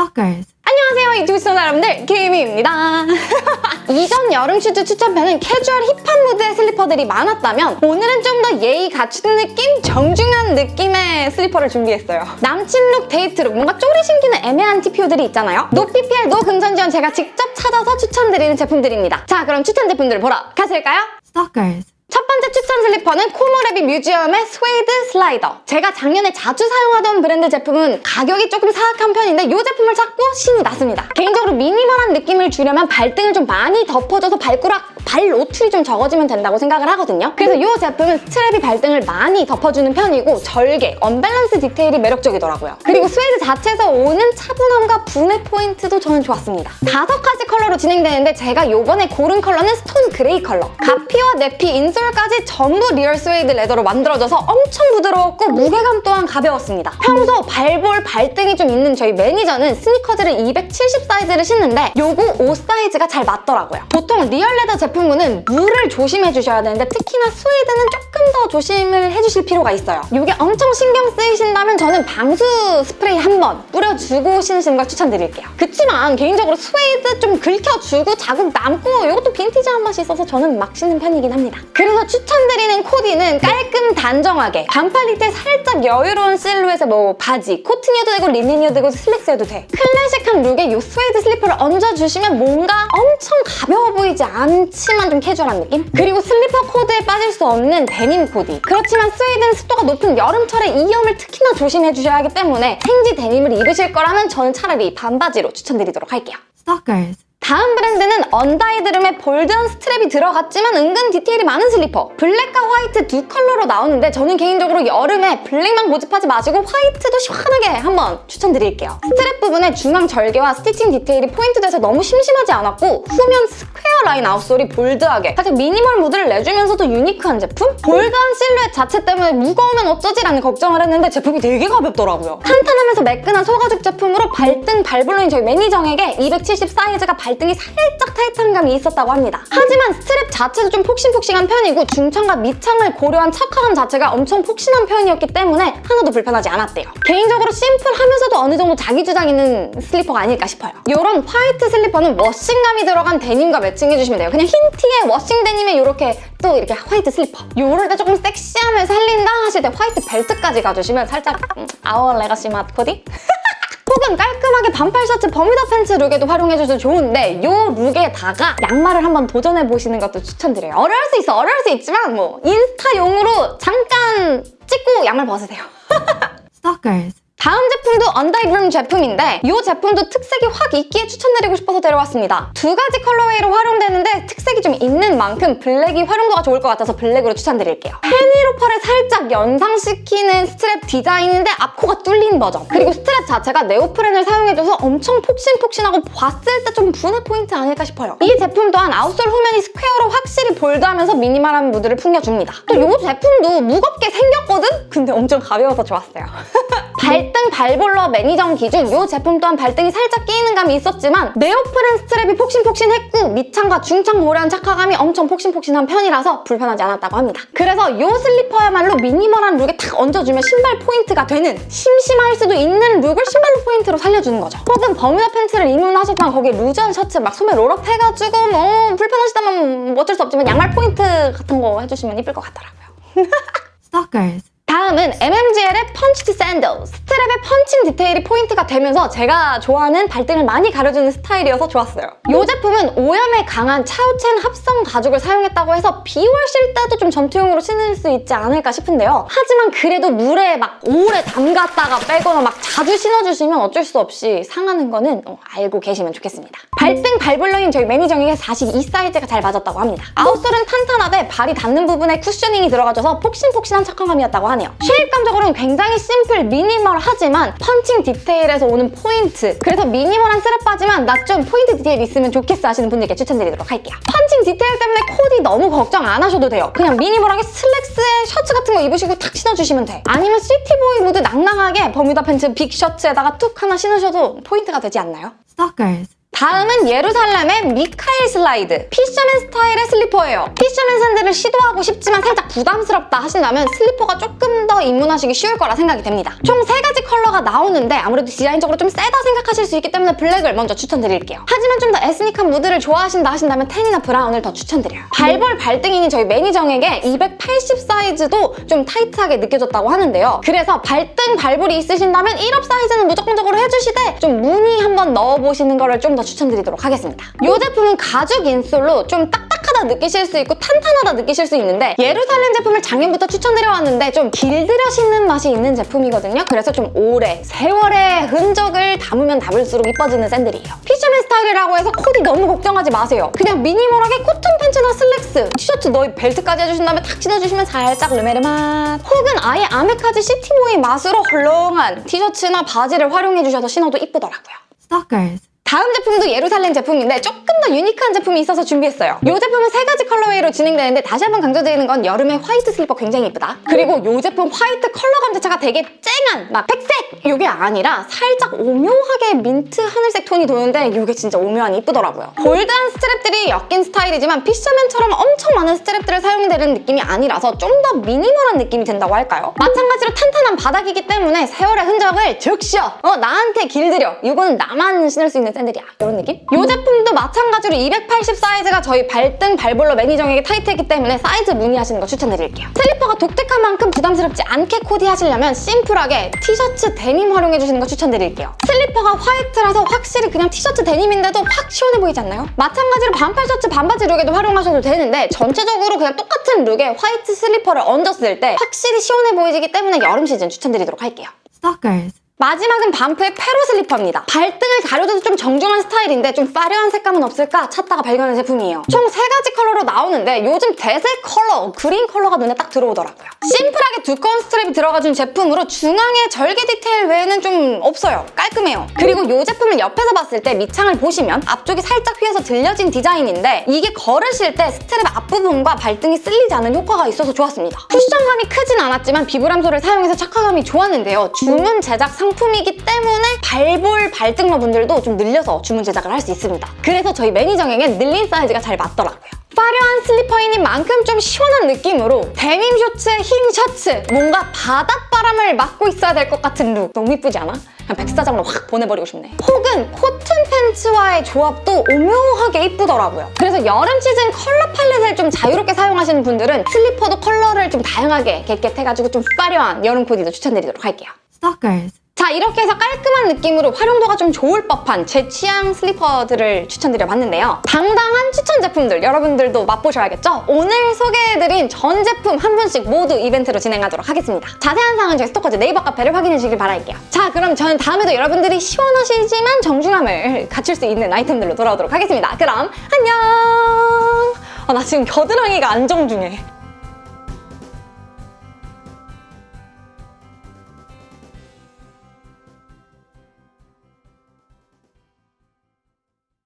Stalkers. 안녕하세요 유튜브 시청자 여러분들 김희입니다 이전 여름 슈즈 추천편은 캐주얼 hip한 무드의 슬리퍼들이 많았다면 오늘은 좀 더 예의 갖춘 느낌? 정중한 느낌의 슬리퍼를 준비했어요 남친 look, 데이트 룩, 뭔가 쪼리 신기는 애매한 TPO들이 있잖아요 no PPL, no 금전지원 제가 직접 찾아서 추천드리는 제품들입니다 자 그럼 추천 제품들을 보러 가실까요? Stalkers. 첫 번째 추천 슬리퍼는 코모레비 뮤지엄의 스웨이드 slider. 제가 작년에 자주 사용하던 브랜드 제품은 가격이 조금 사악한 편인데 이 제품을 찾고 신이 났습니다. 개인적으로 minimal한 느낌을 주려면 발등을 좀 많이 덮어줘서 발꾸락, 발 노출이 좀 적어지면 된다고 생각을 하거든요. 그래서 이 제품은 strap이 발등을 많이 덮어주는 편이고 절개, 언밸런스 디테일이 매력적이더라고요. 그리고 스웨이드 자체에서 오는 차분함과 분해 포인트도 저는 좋았습니다. 다섯 가지 컬러로 진행되는데 제가 이번에 고른 컬러는 stone gray 컬러. 갑피와 내피, insole까지 전부 real 스웨이드 leather로 만들어져서 엄청 부드러웠고 무게감 또한 가벼웠습니다. 평소 발볼, 발등이 좀 있는 저희 매니저는 스니커즈를 270 사이즈를 신는데 요거 5 사이즈가 잘 맞더라고요. 보통 real leather 제품 군은 물을 조심해 주셔야 되는데 특히나 스웨이드는 조금 더 조심을 해주실 필요가 있어요. 이게 엄청 신경 쓰이신다면 저는 방수 스프레이 한 번 뿌려주고 신으시는 걸 추천드릴게요. 그치만 개인적으로 스웨이드 좀 긁혀주고 자국 남고 이것도 빈티지한 맛이 있어서 저는 막 신는 편이긴 합니다. 그래서 추천드리는 코디는 깔끔 단정하게 반팔 니트에 살짝 여유로운 실루엣의 뭐 바지, 코튼이어도 되고 리넨이어도 되고 슬랙스여도 돼. 클래식한 look에 이 스웨이드 슬리퍼를 얹어주시면 뭔가 엄청 가벼워 보이지 않지 만 좀 캐주얼한 느낌? 그리고 슬리퍼 코디에 빠질 수 없는 데님 코디. 그렇지만 스웨이드는 습도가 높은 여름철에 이염을 특히나 조심해 주셔야 하기 때문에 생지 데님을 입으실 거라면 저는 차라리 반바지로 추천드리도록 할게요. Stalkers. 다음 브랜드는 언다이드룸의 bold한 strap이 들어갔지만 은근 디테일이 많은 슬리퍼. 블랙과 화이트 두 컬러로 나오는데 저는 개인적으로 여름에 블랙만 고집하지 마시고 화이트도 시원하게 한번 추천드릴게요. 스트랩 부분에 중앙 절개와 stitching 디테일이 포인트돼서 너무 심심하지 않았고 후면 square 라인 outsole이 bold하게. 살짝 미니멀 무드를 내주면서도 unique한 제품? bold한 실루엣 자체 때문에 무거우면 어쩌지라는 걱정을 했는데 제품이 되게 가볍더라고요. 탄탄하면서 매끈한 소가죽 제품으로 발등 발볼러인 저희 매니저에게 270 사이즈가 발등이 살짝 타이트한 감이 있었다고 합니다. 하지만 스트랩 자체도 좀 폭신폭신한 편이고 중창과 밑창을 고려한 착화감 자체가 엄청 폭신한 편이었기 때문에 하나도 불편하지 않았대요. 개인적으로 심플하면서도 어느 정도 자기 주장 있는 슬리퍼가 아닐까 싶어요. 이런 화이트 슬리퍼는 washing감이 들어간 데님과 매칭해주시면 돼요. 그냥 흰 티에 washing 데님에 이렇게 또 이렇게 화이트 슬리퍼. 요럴 때 조금 섹시함을 살린다 하실 때 화이트 벨트까지 가주시면 살짝 음, Our Legacy 맛 코디? 혹은 깔끔하게 반팔 셔츠 버뮤다 팬츠 룩에도 활용해줘도 좋은데 이 룩에다가 양말을 한번 도전해보시는 것도 추천드려요. 어려울 수 있어, 어려울 수 있지만 뭐 인스타용으로 잠깐 찍고 양말 벗으세요. Stalkers. 다음 제품도 언다이브룸 제품인데 이 제품도 특색이 확 있기에 추천드리고 싶어서 데려왔습니다. 두 가지 colorway로 활용되는데 특색이 좀 있는 만큼 블랙이 활용도가 좋을 것 같아서 블랙으로 추천드릴게요. 페니로퍼를 살짝 연상시키는 스트랩 디자인인데 앞코가 뚫린 버전. 그리고 스트랩 자체가 네오프렌을 사용해줘서 엄청 폭신폭신하고 봤을 때 좀 구매 포인트 아닐까 싶어요. 이 제품 또한 outsole 후면이 square로 확실히 bold하면서 미니멀한 무드를 풍겨줍니다. 또 이 제품도 무겁게 생겼거든? 근데 엄청 가벼워서 좋았어요. 발등 발볼러 매니저 기준 이 제품 또한 발등이 살짝 끼이는 감이 있었지만 네오프렌 스트랩이 폭신폭신했고 밑창과 중창 고려한 착화감이 엄청 폭신폭신한 편이라서 불편하지 않았다고 합니다. 그래서 이 슬리퍼야말로 미니멀한 룩에 탁 얹어주면 신발 포인트가 되는 심심할 수도 있는 룩을 신발로 포인트로 살려주는 거죠. 혹은 버뮤다 팬츠를 입문하셨다면 거기에 루즈한 셔츠 막 소매 roll up 해가지고 뭐 불편하시다면 뭐 어쩔 수 없지만 양말 포인트 같은 거 해주시면 이쁠 것 같더라고요. Stalkers. 다음은 MMGL의 punched 샌들 스트랩의 펀칭 디테일이 포인트가 되면서 제가 좋아하는 발등을 많이 가려주는 스타일이어서 좋았어요. 이 제품은 오염에 강한 차우첸 합성 가죽을 사용했다고 해서 비 오실 때도 좀 전투용으로 신을 수 있지 않을까 싶은데요. 하지만 그래도 물에 막 오래 담갔다가 빼거나 막 자주 신어주시면 어쩔 수 없이 상하는 거는 어, 알고 계시면 좋겠습니다. 발등 발볼러인 저희 매니저에게 42 사이즈가 잘 맞았다고 합니다. outsole은 탄탄하되 발이 닿는 부분에 쿠셔닝이 들어가줘서 폭신폭신한 착화감이었다고 하네요 shape감적으로는 굉장히 심플, 미니멀하지만 펀칭 디테일에서 오는 포인트. 그래서 미니멀한 슬리퍼지만 나 좀 포인트 디테일 있으면 좋겠어 하시는 분들께 추천드리도록 할게요. 펀칭 디테일 때문에 코디 너무 걱정 안 하셔도 돼요. 그냥 미니멀하게 슬랙스에 셔츠 같은 거 입으시고 탁 신어주시면 돼. 아니면 city boy 무드 낭낭하게 버뮤다 팬츠 big 셔츠에다가 툭 하나 신으셔도 포인트가 되지 않나요? Stalkers. 다음은 예루살렘의 미카엘 슬라이드 fisherman 스타일의 슬리퍼예요. fisherman 샌들을 시도하고 싶지만 살짝 부담스럽다 하신다면 슬리퍼가 조금 더 입문하시기 쉬울 거라 생각이 됩니다. 총 세 가지 컬러가 나오는데 아무래도 디자인적으로 좀 세다 생각하실 수 있기 때문에 블랙을 먼저 추천드릴게요. 하지만 좀 더 에스닉한 무드를 좋아하신다 하신다면 tan이나 브라운을 더 추천드려요. 발볼 발등인 저희 매니저에게 280 사이즈도 좀 타이트하게 느껴졌다고 하는데요. 그래서 발등 발볼이 있으신다면 1 up 사이즈는 무조건적으로 해주시되 좀 문의 한번 넣어보시는 거를 좀더 추천드리도록 하겠습니다. 이 제품은 가죽 insole로 좀 딱딱하다 느끼실 수 있고 탄탄하다 느끼실 수 있는데 예루살렘 제품을 작년부터 추천드려왔는데 좀 길들여 신는 맛이 있는 제품이거든요. 그래서 좀 오래, 세월의 흔적을 담으면 담을수록 이뻐지는 샌들이에요. fisherman 스타일이라고 해서 코디 너무 걱정하지 마세요. 그냥 미니멀하게 코튼 팬츠나 슬랙스, 티셔츠 너희 벨트까지 해주신다면 탁 신어주시면 살짝 르메르 맛 혹은 아예 아메카지 city boy 맛으로 헐렁한 티셔츠나 바지를 활용해주셔서 신어도 이쁘더라고요. Stalkers. 다음 제품도 예루살렘 제품인데 조금 더 유니크한 제품이 있어서 준비했어요. 이 제품은 세 가지 colorway로 진행되는데 다시 한번 강조드리는 건 여름에 화이트 슬리퍼 굉장히 예쁘다. 그리고 이 제품 화이트 컬러감 자체가 되게 쨍한 막 백색 이게 아니라 살짝 오묘하게 민트 하늘색 톤이 도는데 이게 진짜 오묘하니 이쁘더라고요. bold한 스트랩들이 엮인 스타일이지만 fisherman처럼 엄청 많은 스트랩들을 사용이 되는 느낌이 아니라서 좀 더 미니멀한 느낌이 된다고 할까요? 마찬가지로 탄탄한 바닥이기 때문에 세월의 흔적을 즉시 어 나한테 길들여 이거는 나만 신을 수 있는 샌들이야 이런 느낌? 이 제품도 마찬가지로 280 사이즈가 저희 발등 발볼러 매니저에게 타이트했기 때문에 사이즈 문의하시는 거 추천드릴게요 슬리퍼가 독특한 만큼 부담스럽지 않게 코디하시려면 심플하게 티셔츠 데님 활용해주시는 거 추천드릴게요 슬리퍼가 화이트라서 확실히 그냥 티셔츠 데님인데도 확 시원해 보이지 않나요? 마찬가지로 반팔 셔츠 반바지 룩에도 활용하셔도 되는데 전체적으로 그냥 똑같은 룩에 화이트 슬리퍼를 얹었을 때 확실히 시원해 보이기 때문에 여름 시즌 추천드리도록 할게요 Stalkers. 마지막은 반프의 페로 슬리퍼입니다. 발등을 가려줘도 좀 정중한 스타일인데 좀 화려한 색감은 없을까 찾다가 발견한 제품이에요. 총 세 가지 컬러로 나오는데 요즘 대세 컬러, 그린 컬러가 눈에 딱 들어오더라고요. 심플하게 두꺼운 스트랩이 들어가준 제품으로 중앙에 절개 디테일 외에는 좀 없어요. 깔끔해요. 그리고 이 제품을 옆에서 봤을 때 밑창을 보시면 앞쪽이 살짝 휘어서 들려진 디자인인데 이게 걸으실 때 스트랩 앞부분과 발등이 쓸리지 않는 효과가 있어서 좋았습니다. 쿠션감이 크진 않았지만 비브람 sole을 사용해서 착화감이 좋았는데요. 주문 제작 상품이기 때문에 발볼 발등러 분들도 좀 늘려서 주문 제작을 할 수 있습니다. 그래서 저희 매니저에겐 늘린 사이즈가 잘 맞더라고요. 화려한 슬리퍼인 만큼 좀 시원한 느낌으로 데님 쇼츠에 흰 셔츠 뭔가 바닷바람을 맞고 있어야 될 것 같은 룩 너무 이쁘지 않아? 그냥 백사장으로 확 보내버리고 싶네 혹은 코튼 팬츠와의 조합도 오묘하게 이쁘더라고요 그래서 여름 시즌 컬러 palette을 좀 자유롭게 사용하시는 분들은 슬리퍼도 컬러를 좀 다양하게 get get해가지고 좀 화려한 여름 코디도 추천드리도록 할게요 Stalkers. 자 이렇게 해서 깔끔한 느낌으로 활용도가 좀 좋을 법한 제 취향 슬리퍼들을 추천드려봤는데요. 당당한 추천 제품들 여러분들도 맛보셔야겠죠? 오늘 소개해드린 전 제품 한 분씩 모두 이벤트로 진행하도록 하겠습니다. 자세한 사항은 저희 스토커즈 네이버 카페를 확인해 주길 바랄게요. 자 그럼 저는 다음에도 여러분들이 시원하시지만 정중함을 갖출 수 있는 아이템들로 돌아오도록 하겠습니다. 그럼 안녕! 아, 나 지금 겨드랑이가 안 정중해.